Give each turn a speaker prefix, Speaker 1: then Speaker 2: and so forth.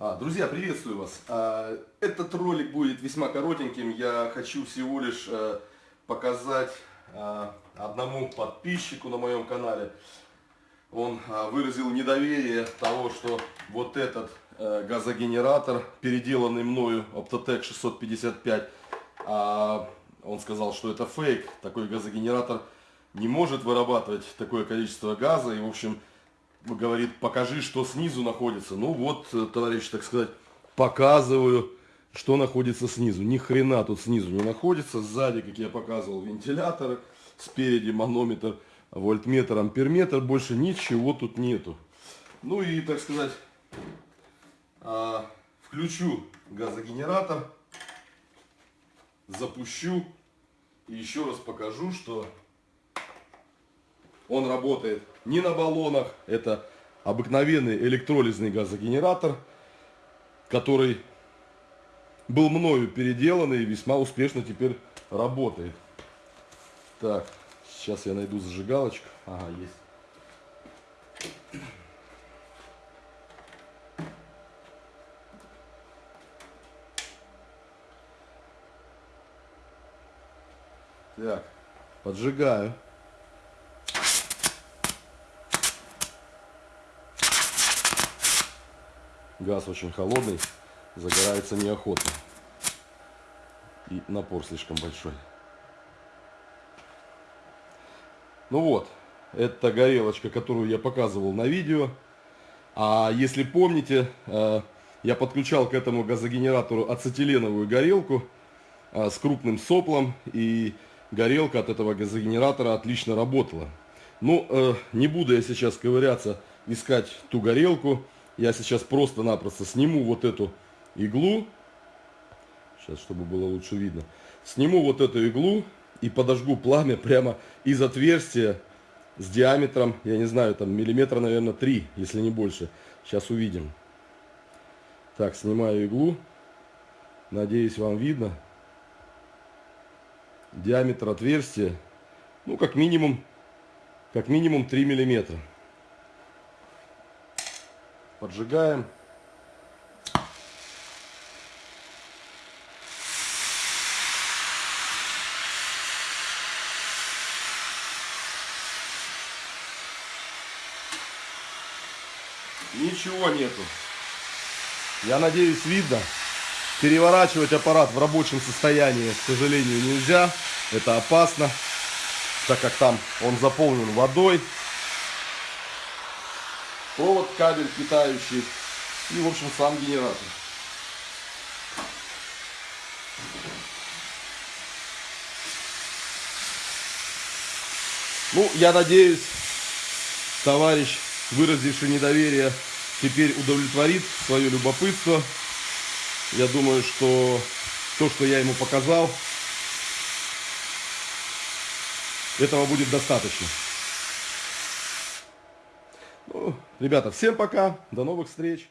Speaker 1: А, друзья, приветствую вас. А, этот ролик будет весьма коротеньким. Я хочу всего лишь а, показать а, одному подписчику на моем канале. Он выразил недоверие того, что вот этот а, газогенератор, переделанный мною Optotec 655, а, он сказал, что это фейк. Такой газогенератор не может вырабатывать такое количество газа. И, в общем, говорит, покажи, что снизу находится. Ну вот, э, товарищ, так сказать, показываю, что находится снизу. Ни хрена тут снизу не находится. Сзади, как я показывал, вентиляторы. Спереди манометр, вольтметр, амперметр. Больше ничего тут нету. Ну и, так сказать, а, включу газогенератор. Запущу. И еще раз покажу, что он работает не на баллонах. Это обыкновенный электролизный газогенератор, который был мною переделан и весьма успешно теперь работает. Так, сейчас я найду зажигалочку. Ага, есть. Так, поджигаю. Газ очень холодный, загорается неохотно. И напор слишком большой. Ну вот, это горелочка, которую я показывал на видео. А если помните, э, я подключал к этому газогенератору ацетиленовую горелку э, с крупным соплом. И горелка от этого газогенератора отлично работала. Ну, э, не буду я сейчас ковыряться, искать ту горелку. Я сейчас просто-напросто сниму вот эту иглу. Сейчас, чтобы было лучше видно. Сниму вот эту иглу и подожгу пламя прямо из отверстия с диаметром, я не знаю, там миллиметра, наверное, 3, если не больше. Сейчас увидим. Так, снимаю иглу. Надеюсь, вам видно. Диаметр отверстия, ну, как минимум, как минимум 3 миллиметра. Поджигаем. Ничего нету. Я надеюсь, видно. Переворачивать аппарат в рабочем состоянии, к сожалению, нельзя. Это опасно, так как там он заполнен водой провод, кабель питающий и, в общем, сам генератор. Ну, я надеюсь, товарищ, выразивший недоверие, теперь удовлетворит свое любопытство. Я думаю, что то, что я ему показал, этого будет достаточно. Ребята, всем пока, до новых встреч.